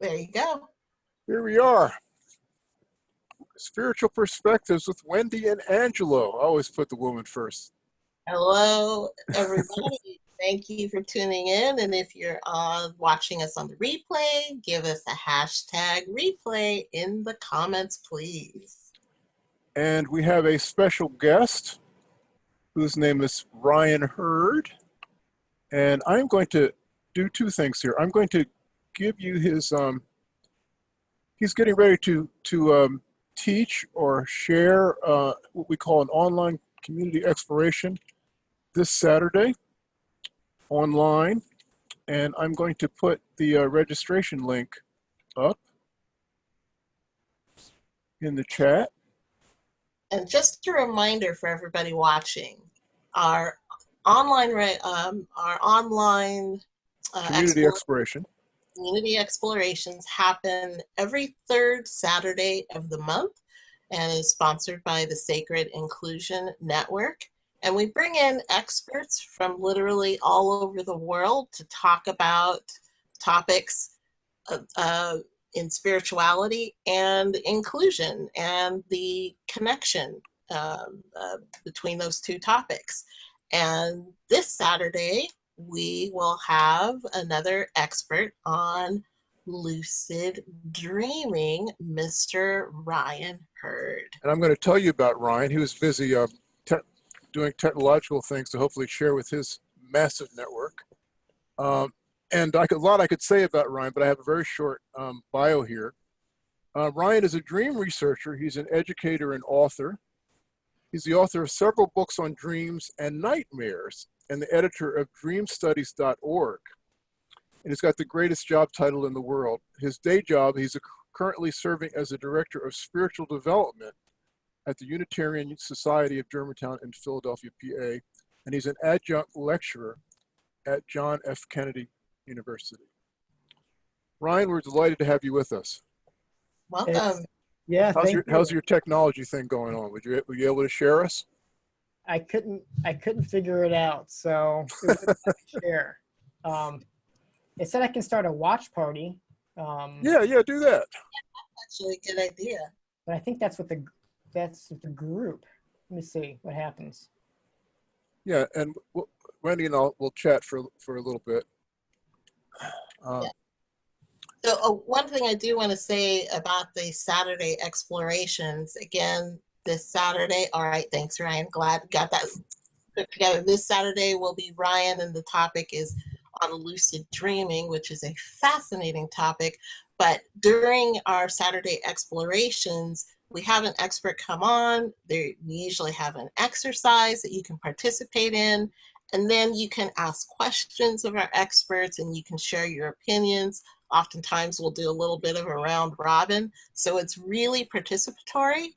There you go. Here we are. Spiritual Perspectives with Wendy and Angelo. I always put the woman first. Hello, everybody. Thank you for tuning in. And if you're uh, watching us on the replay, give us a hashtag replay in the comments, please. And we have a special guest whose name is Ryan Hurd. And I'm going to do two things here. I'm going to give you his, um, he's getting ready to, to um, teach or share uh, what we call an online community exploration this Saturday online. And I'm going to put the uh, registration link up in the chat. And just a reminder for everybody watching, our online, um, our online uh, community exploration community explorations happen every third Saturday of the month and is sponsored by the Sacred Inclusion Network. And we bring in experts from literally all over the world to talk about topics uh, uh, in spirituality and inclusion and the connection um, uh, between those two topics. And this Saturday, we will have another expert on lucid dreaming, Mr. Ryan Hurd. And I'm going to tell you about Ryan. He was busy uh, te doing technological things to hopefully share with his massive network. Um, and I could, a lot I could say about Ryan, but I have a very short um, bio here. Uh, Ryan is a dream researcher. He's an educator and author. He's the author of several books on dreams and nightmares and the editor of dreamstudies.org. And he's got the greatest job title in the world. His day job, he's a, currently serving as the director of spiritual development at the Unitarian Society of Germantown in Philadelphia, PA. And he's an adjunct lecturer at John F. Kennedy University. Ryan, we're delighted to have you with us. Welcome. Yeah, how's your, you. how's your technology thing going on? Would you, were you able to share us? I couldn't I couldn't figure it out, so it share. Um, it said I can start a watch party. Um, yeah, yeah, do that. That's actually, a good idea. But I think that's what the that's with the group. Let me see what happens. Yeah, and we'll, Wendy and I'll we'll chat for for a little bit. Um, yeah. So uh, one thing I do want to say about the Saturday explorations, again, this Saturday. All right, thanks, Ryan. Glad got that put together. This Saturday will be Ryan, and the topic is on lucid dreaming, which is a fascinating topic. But during our Saturday explorations, we have an expert come on. There, we usually have an exercise that you can participate in, and then you can ask questions of our experts and you can share your opinions. Oftentimes we'll do a little bit of a round robin. So it's really participatory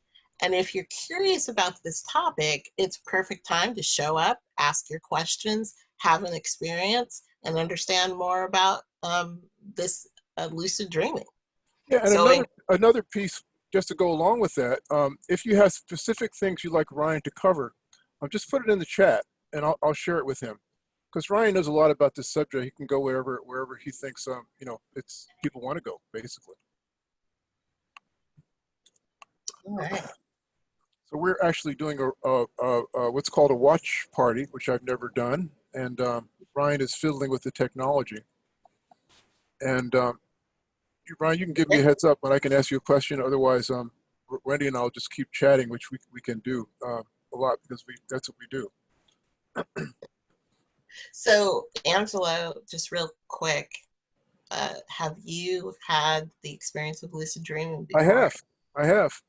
and if you're curious about this topic, it's perfect time to show up, ask your questions, have an experience, and understand more about um, this uh, lucid dreaming. Yeah, and so another, another piece, just to go along with that, um, if you have specific things you'd like Ryan to cover, I'll just put it in the chat and I'll, I'll share it with him. Because Ryan knows a lot about this subject. He can go wherever wherever he thinks um, you know it's people want to go, basically. All right. So we're actually doing a, a, a, a, what's called a watch party, which I've never done. And um, Ryan is fiddling with the technology. And um, Ryan, you can give me a heads up when I can ask you a question. Otherwise, um, Wendy and I'll just keep chatting, which we, we can do uh, a lot because we that's what we do. so Angelo, just real quick, uh, have you had the experience of lucid dreaming before? I have. I have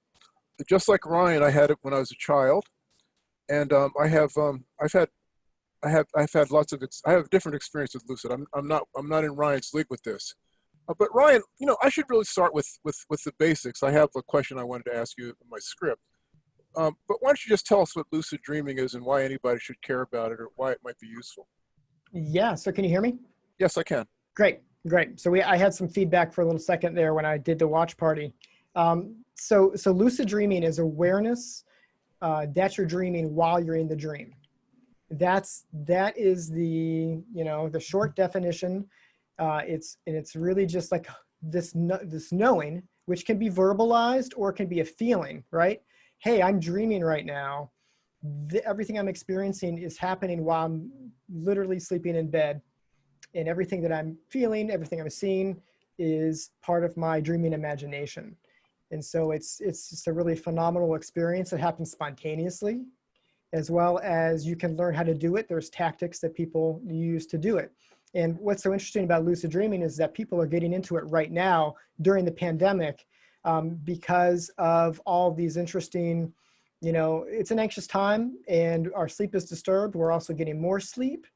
just like Ryan, I had it when I was a child, and um, I have um, I've had I have I've had lots of I have different experience with lucid. I'm I'm not I'm not in Ryan's league with this, uh, but Ryan, you know, I should really start with with with the basics. I have a question I wanted to ask you in my script, um, but why don't you just tell us what lucid dreaming is and why anybody should care about it or why it might be useful? Yeah. So can you hear me? Yes, I can. Great, great. So we I had some feedback for a little second there when I did the watch party. Um, so, so lucid dreaming is awareness uh, that you're dreaming while you're in the dream. That's, that is the, you know, the short definition. Uh, it's and it's really just like this kno- this knowing, which can be verbalized or can be a feeling, right? Hey, I'm dreaming right now. The, everything I'm experiencing is happening while I'm literally sleeping in bed, and everything that I'm feeling, everything I'm seeing, is part of my dreaming imagination. And so it's it's just a really phenomenal experience. It happens spontaneously, as well as you can learn how to do it. There's tactics that people use to do it. And what's so interesting about lucid dreaming is that people are getting into it right now during the pandemic um, because of all these interesting, you know, it's an anxious time and our sleep is disturbed. We're also getting more sleep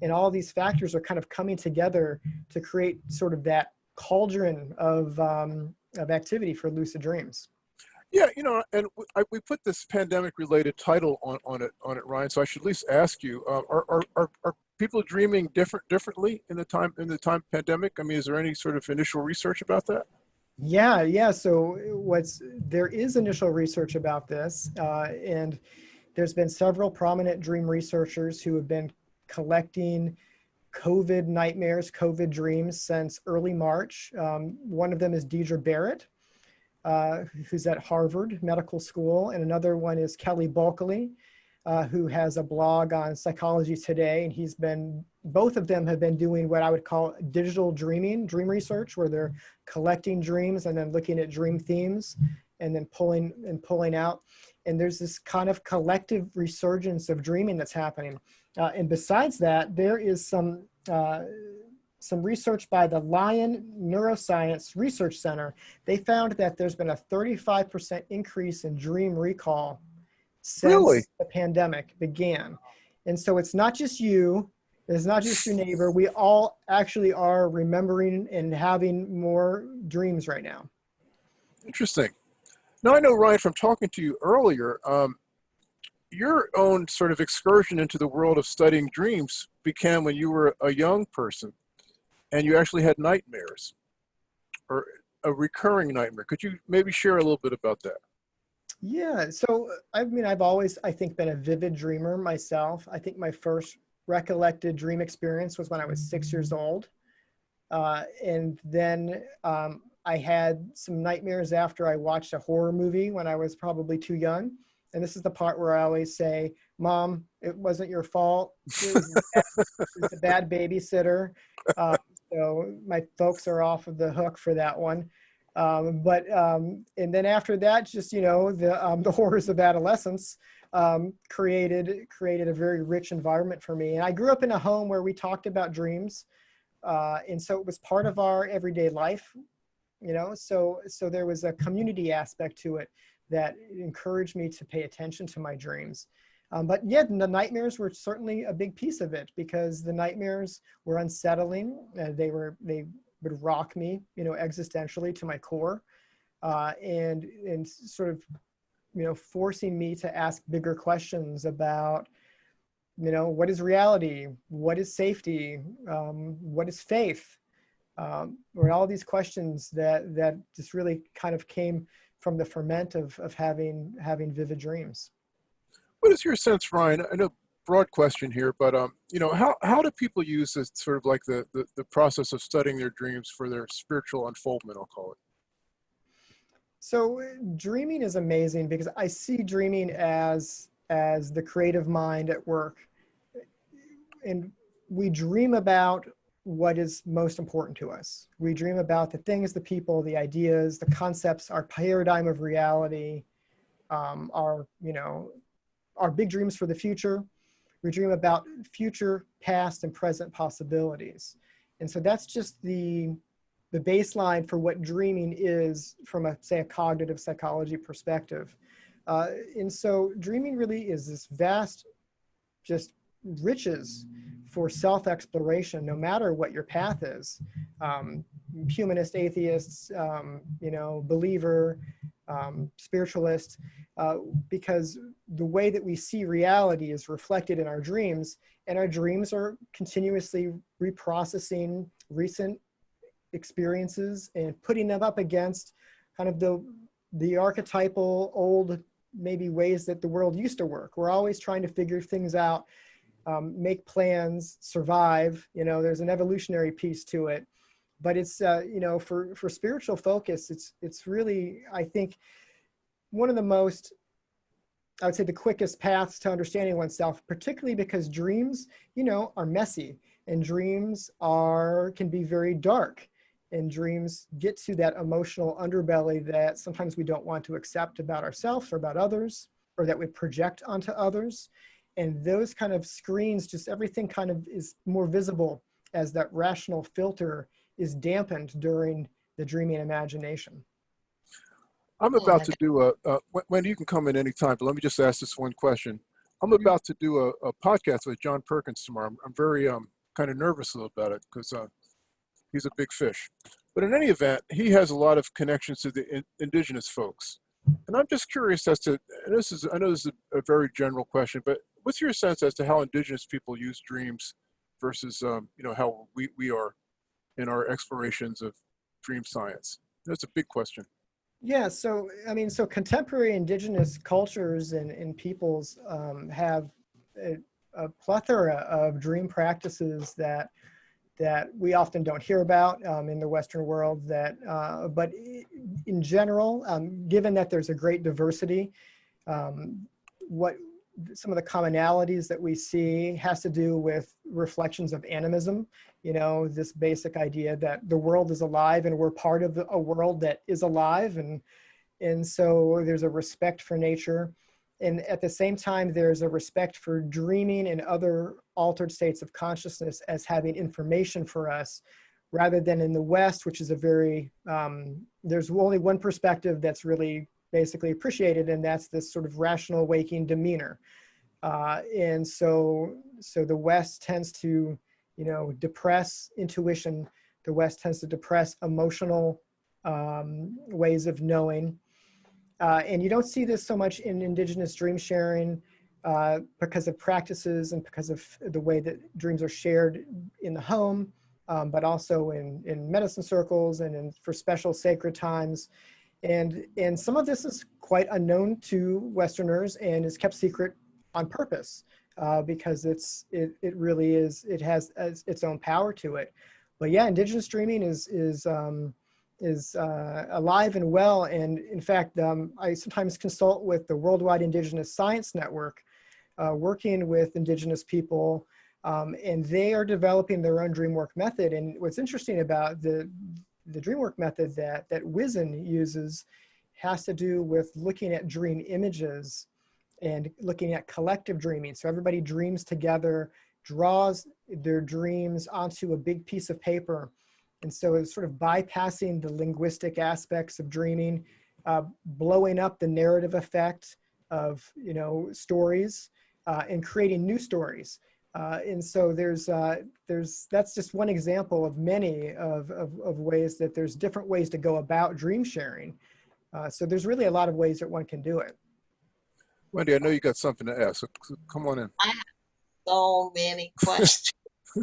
and all these factors are kind of coming together to create sort of that cauldron of, um, of activity for lucid dreams. Yeah, you know, and I, we put this pandemic-related title on, on it, on it, Ryan. So I should at least ask you: uh, Are, are are are people dreaming different differently in the time in the time pandemic? I mean, is there any sort of initial research about that? Yeah, yeah. So what's there is initial research about this, uh, and there's been several prominent dream researchers who have been collecting COVID nightmares, COVID dreams since early March. Um, one of them is Deirdre Barrett, uh, who's at Harvard Medical School, and another one is Kelly Bulkeley, uh, who has a blog on Psychology Today, and he's been both of them have been doing what I would call digital dreaming, dream research, where they're collecting dreams and then looking at dream themes and then pulling and pulling out. And there's this kind of collective resurgence of dreaming that's happening. Uh, and besides that, there is some uh, some research by the Lyon Neuroscience Research Center. They found that there's been a 35% increase in dream recall since Really? the pandemic began. And so it's not just you, it's not just your neighbor. We all actually are remembering and having more dreams right now. Interesting. Now I know Ryan from talking to you earlier. Um, your own sort of excursion into the world of studying dreams began when you were a young person, and you actually had nightmares, or a recurring nightmare. Could you maybe share a little bit about that? Yeah, so I mean, I've always, I think, been a vivid dreamer myself. I think my first recollected dream experience was when I was six years old. Uh, and then um, I had some nightmares after I watched a horror movie when I was probably too young. And this is the part where I always say, Mom, it wasn't your fault. It was, a bad- was a bad babysitter. Uh, so my folks are off of the hook for that one. Um, but um, and then after that, just you know, the um, the horrors of adolescence um, created created a very rich environment for me. And I grew up in a home where we talked about dreams, uh, and so it was part of our everyday life. You know, so so there was a community aspect to it that encouraged me to pay attention to my dreams. Um, but yeah, the nightmares were certainly a big piece of it because the nightmares were unsettling. Uh, they were they would rock me, you know, existentially to my core, uh, and and sort of, you know, forcing me to ask bigger questions about, you know, what is reality, what is safety, um, what is faith, um, or all these questions that that just really kind of came from the ferment of of having having vivid dreams. What is your sense, Ryan? I know broad question here, but um, you know, how how do people use this sort of like the, the the process of studying their dreams for their spiritual unfoldment? I'll call it. So dreaming is amazing because I see dreaming as as the creative mind at work. And we dream about what is most important to us. We dream about the things, the people, the ideas, the concepts, our paradigm of reality, um, our, you know, our big dreams for the future. We dream about future, past, and present possibilities. And so that's just the the baseline for what dreaming is from a say a cognitive psychology perspective uh, and so dreaming really is this vast just riches for self-exploration no matter what your path is. Um, humanist atheists um, you know believer um, spiritualist uh, because the way that we see reality is reflected in our dreams and our dreams are continuously reprocessing recent experiences and putting them up against kind of the the archetypal old maybe ways that the world used to work. We're always trying to figure things out um, make plans, survive. You know, there's an evolutionary piece to it, but it's uh, you know for for spiritual focus, it's it's really I think one of the most I would say the quickest paths to understanding oneself, particularly because dreams, you know, are messy and dreams are can be very dark and dreams get to that emotional underbelly that sometimes we don't want to accept about ourselves or about others or that we project onto others and those kind of screens just everything kind of is more visible as that rational filter is dampened during the dreaming imagination. I'm about to do a, a wendy you can come in anytime but let me just ask this one question. I'm Mm-hmm. about to do a, a podcast with john perkins tomorrow. I'm, I'm very um, kind of nervous about it because uh, he's a big fish. But in any event he has a lot of connections to the in, indigenous folks. And i'm just curious as to and this is i know this is a, a very general question but what's your sense as to how indigenous people use dreams versus um, you know how we, we are in our explorations of dream science that's a big question yeah so i mean so contemporary indigenous cultures and, and peoples um, have a, a plethora of dream practices that that we often don't hear about um, in the Western world. That, uh, but in general, um, given that there's a great diversity, um, what some of the commonalities that we see has to do with reflections of animism. You know, this basic idea that the world is alive and we're part of a world that is alive, and and so there's a respect for nature and at the same time there's a respect for dreaming and other altered states of consciousness as having information for us rather than in the west which is a very um, there's only one perspective that's really basically appreciated and that's this sort of rational waking demeanor. Uh, and so so the west tends to you know depress intuition. The west tends to depress emotional um, ways of knowing. Uh, and you don't see this so much in indigenous dream sharing uh, because of practices and because of the way that dreams are shared in the home, um, but also in, in medicine circles and in, for special sacred times. And, and some of this is quite unknown to Westerners and is kept secret on purpose uh, because it's, it, it really is, it has its own power to it. But yeah, indigenous dreaming is, is, um, is uh, alive and well. And in fact, um, I sometimes consult with the Worldwide Indigenous Science Network, uh, working with indigenous people, um, and they are developing their own DreamWork method. And what's interesting about the, the DreamWork method that, that WISN uses has to do with looking at dream images and looking at collective dreaming. So everybody dreams together, draws their dreams onto a big piece of paper, and so it's sort of bypassing the linguistic aspects of dreaming, uh, blowing up the narrative effect of, you know, stories uh, and creating new stories. Uh, and so there's, uh, there's, that's just one example of many of, of, of, ways that there's different ways to go about dream sharing. Uh, so there's really a lot of ways that one can do it. Wendy, I know you got something to ask, so come on in. I have so many questions.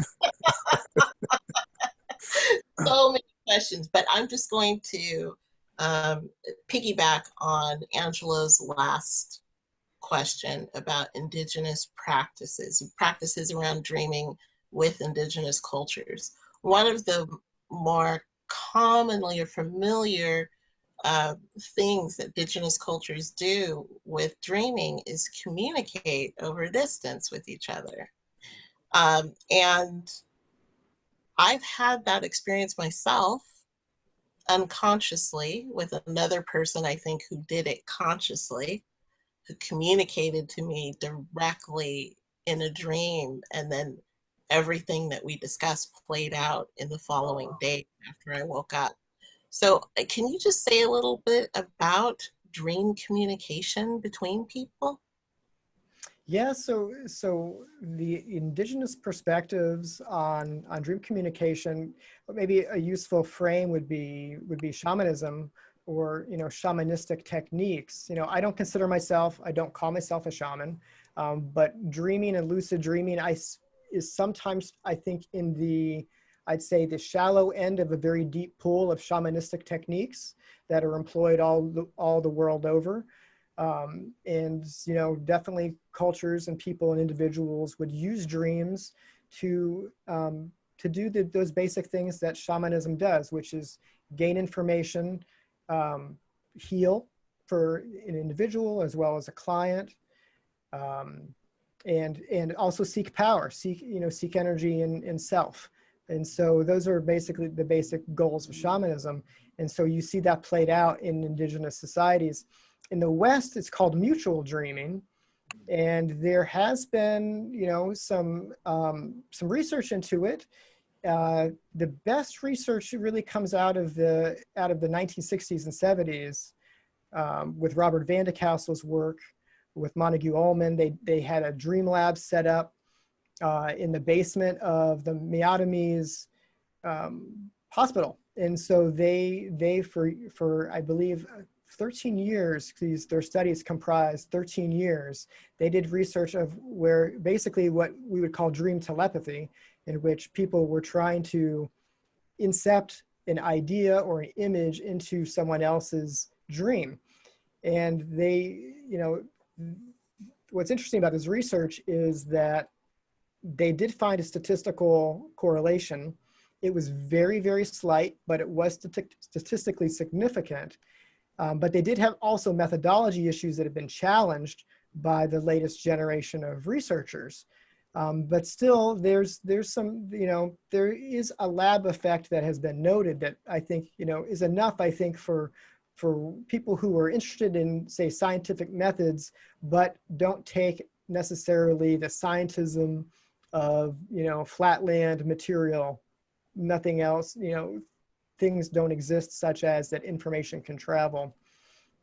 so many questions, but I'm just going to um, piggyback on Angelo's last question about indigenous practices, practices around dreaming with indigenous cultures. One of the more commonly or familiar uh, things that indigenous cultures do with dreaming is communicate over distance with each other. Um, and I've had that experience myself unconsciously with another person, I think, who did it consciously, who communicated to me directly in a dream. And then everything that we discussed played out in the following day after I woke up. So, uh, can you just say a little bit about dream communication between people? Yeah, so so the indigenous perspectives on on dream communication, maybe a useful frame would be would be shamanism or you know shamanistic techniques. You know, I don't consider myself, I don't call myself a shaman, um, but dreaming and lucid dreaming, I is sometimes I think in the I'd say the shallow end of a very deep pool of shamanistic techniques that are employed all the, all the world over. Um, and, you know, definitely cultures and people and individuals would use dreams to, um, to do the, those basic things that shamanism does, which is gain information, um, heal for an individual as well as a client, um, and and also seek power, seek you know seek energy in in self. And so those are basically the basic goals of shamanism. And so you see that played out in indigenous societies. In the West, it's called mutual dreaming. And there has been, you know, some, um, some research into it. Uh, the best research really comes out of the, out of the 1960s and 70s um, with Robert van de Castle's work, with Montague Ullman. They, they had a dream lab set up uh, in the basement of the Miamis um, hospital. And so they, they for, for I believe, 13 years, these, their studies comprised 13 years, they did research of where basically what we would call dream telepathy, in which people were trying to incept an idea or an image into someone else's dream. And they, you know, what's interesting about this research is that they did find a statistical correlation. It was very, very slight, but it was statistically significant. Um, but they did have also methodology issues that have been challenged by the latest generation of researchers. Um, but still, there's there's some you know there is a lab effect that has been noted that I think you know is enough I think for for people who are interested in say scientific methods but don't take necessarily the scientism of, you know, flatland material, nothing else, you know, things don't exist such as that information can travel,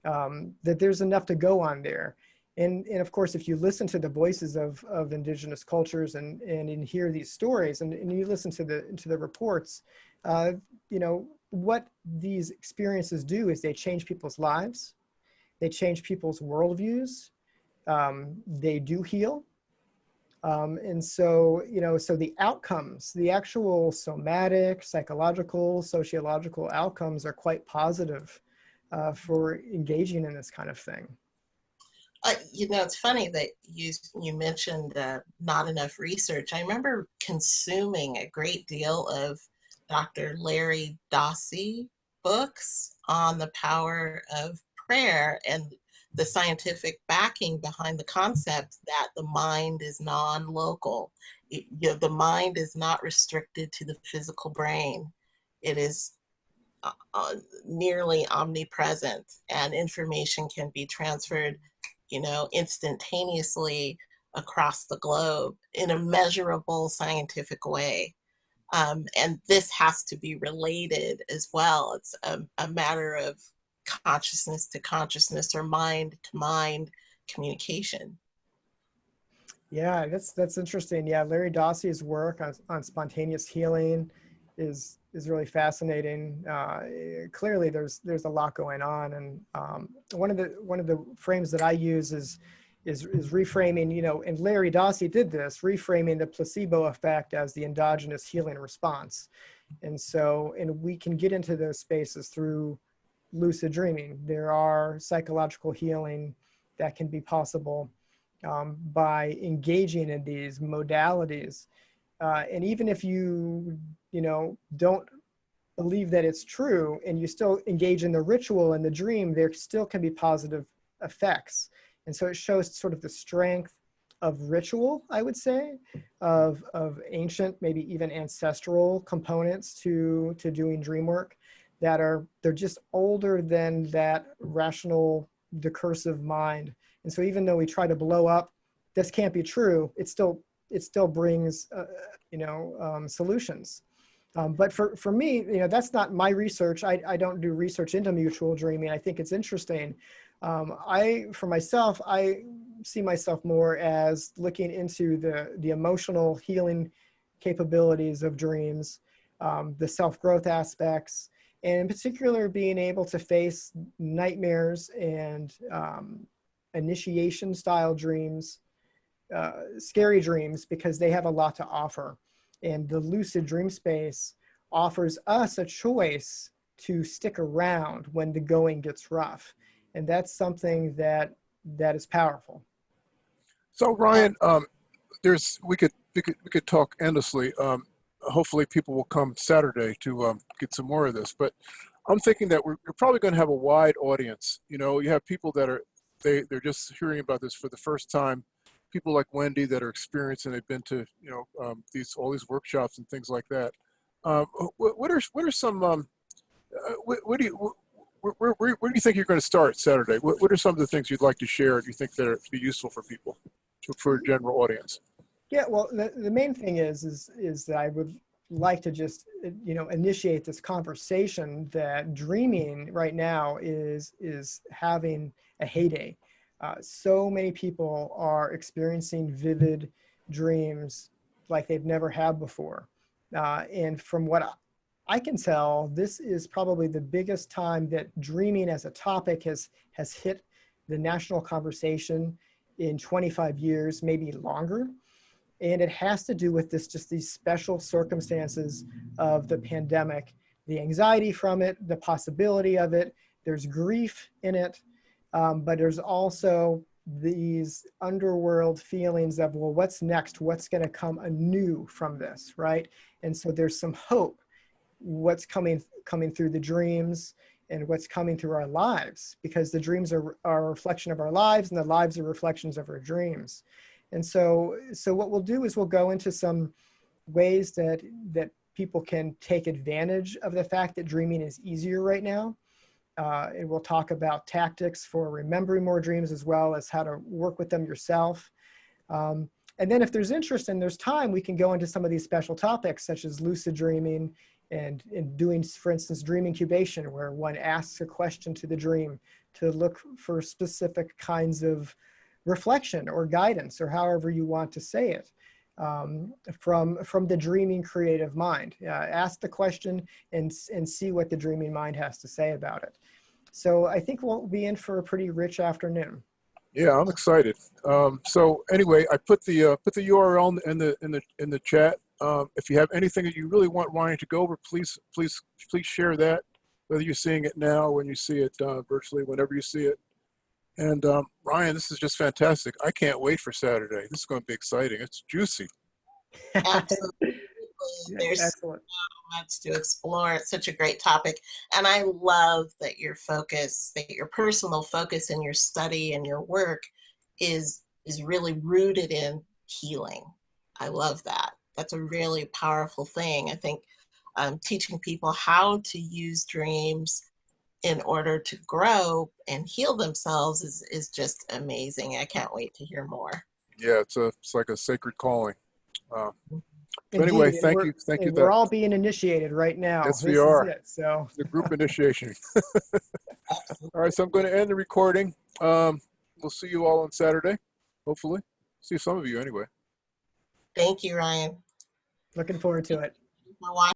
um, that there's enough to go on there. And, and of course, if you listen to the voices of, of indigenous cultures and, and, and hear these stories and, and you listen to the, to the reports, uh, you know, what these experiences do is they change people's lives. They change people's worldviews. Um, they do heal. Um, and so, you know, so the outcomes, the actual somatic, psychological, sociological outcomes are quite positive uh, for engaging in this kind of thing. Uh, you know, it's funny that you you mentioned uh, not enough research. I remember consuming a great deal of Dr. Larry Dossey books on the power of prayer and the scientific backing behind the concept that the mind is non-local. You know, the mind is not restricted to the physical brain. It is uh, uh, nearly omnipresent and information can be transferred, you know, instantaneously across the globe in a measurable scientific way. Um, and this has to be related as well. It's a, a matter of consciousness to consciousness or mind to mind communication. Yeah, that's that's interesting. Yeah, Larry Dossey's work on, on spontaneous healing is is really fascinating. Uh, clearly, there's there's a lot going on, and um, one of the one of the frames that I use is is is reframing. You know, and Larry Dossey did this, reframing the placebo effect as the endogenous healing response, and so and we can get into those spaces through lucid dreaming. There are psychological healing that can be possible um, by engaging in these modalities. Uh, and even if you, you know, don't believe that it's true and you still engage in the ritual and the dream, there still can be positive effects. And so it shows sort of the strength of ritual, I would say, of, of ancient, maybe even ancestral components to, to doing dream work that are they're just older than that rational discursive mind and so even though we try to blow up this can't be true it still it still brings uh, you know um, solutions um, but for, for me, you know, that's not my research. I, I don't do research into mutual dreaming. I think it's interesting. Um, I, for myself, I see myself more as looking into the, the emotional healing capabilities of dreams, um, the self-growth aspects, and in particular being able to face nightmares and um, initiation style dreams, uh, scary dreams, because they have a lot to offer. And the lucid dream space offers us a choice to stick around when the going gets rough. And that's something that that is powerful. So Ryan, um, there's we could we could we could talk endlessly. Um, hopefully, people will come Saturday to um, get some more of this. But I'm thinking that we're, we're probably going to have a wide audience. You know, you have people that are they they're just hearing about this for the first time. People like Wendy that are experienced and they've been to you know um, these all these workshops and things like that. Um, what, what are what are some um, uh, what, what do you where, where, where, do you think you're going to start Saturday? What, what are some of the things you'd like to share? Do you think that are be useful for people, to, for a general audience? Yeah, well, the, the main thing is, is, is that I would like to just, uh, you know, initiate this conversation that dreaming right now is, is having a heyday. Uh, so many people are experiencing vivid dreams like they've never had before. Uh, and from what I, I can tell, this is probably the biggest time that dreaming as a topic has, has hit the national conversation in 25 years, maybe longer. And it has to do with this just these special circumstances of the pandemic the anxiety from it the possibility of it. There's grief in it um, but there's also these underworld feelings of well what's next? What's going to come anew from this right? And so there's some hope. What's coming coming through the dreams and what's coming through our lives because the dreams are, are a reflection of our lives and the lives are reflections of our dreams. And so, so what we'll do is we'll go into some ways that, that people can take advantage of the fact that dreaming is easier right now. Uh, and we'll talk about tactics for remembering more dreams as well as how to work with them yourself. Um, and then if there's interest and there's time, we can go into some of these special topics such as lucid dreaming and, and doing, for instance, dream incubation, where one asks a question to the dream to look for specific kinds of reflection or guidance or however you want to say it um, from from the dreaming creative mind uh, ask the question and and see what the dreaming mind has to say about it so i think we'll be in for a pretty rich afternoon Yeah, I'm excited. Um, so anyway, I put the uh, put the URL in the in the in the chat. Um, if you have anything that you really want Ryan to go over, please please please share that. Whether you're seeing it now, when you see it uh, virtually, whenever you see it. And um, Ryan, this is just fantastic. I can't wait for Saturday. This is going to be exciting. It's juicy. Absolutely. There's excellent much to explore. It's such a great topic. And I love that your focus, that your personal focus in your study and your work is is really rooted in healing. I love that. That's a really powerful thing. I think um, teaching people how to use dreams in order to grow and heal themselves is, is just amazing. I can't wait to hear more. Yeah, it's a it's like a sacred calling. Uh, But anyway, and thank you, thank you. and we're That all being initiated right now Yes, we This are. it. so the group initiation. all right, so I'm going to end the recording. Um, we'll see you all on Saturday, hopefully. See some of you anyway. Thank you, Ryan. looking forward to it For watching.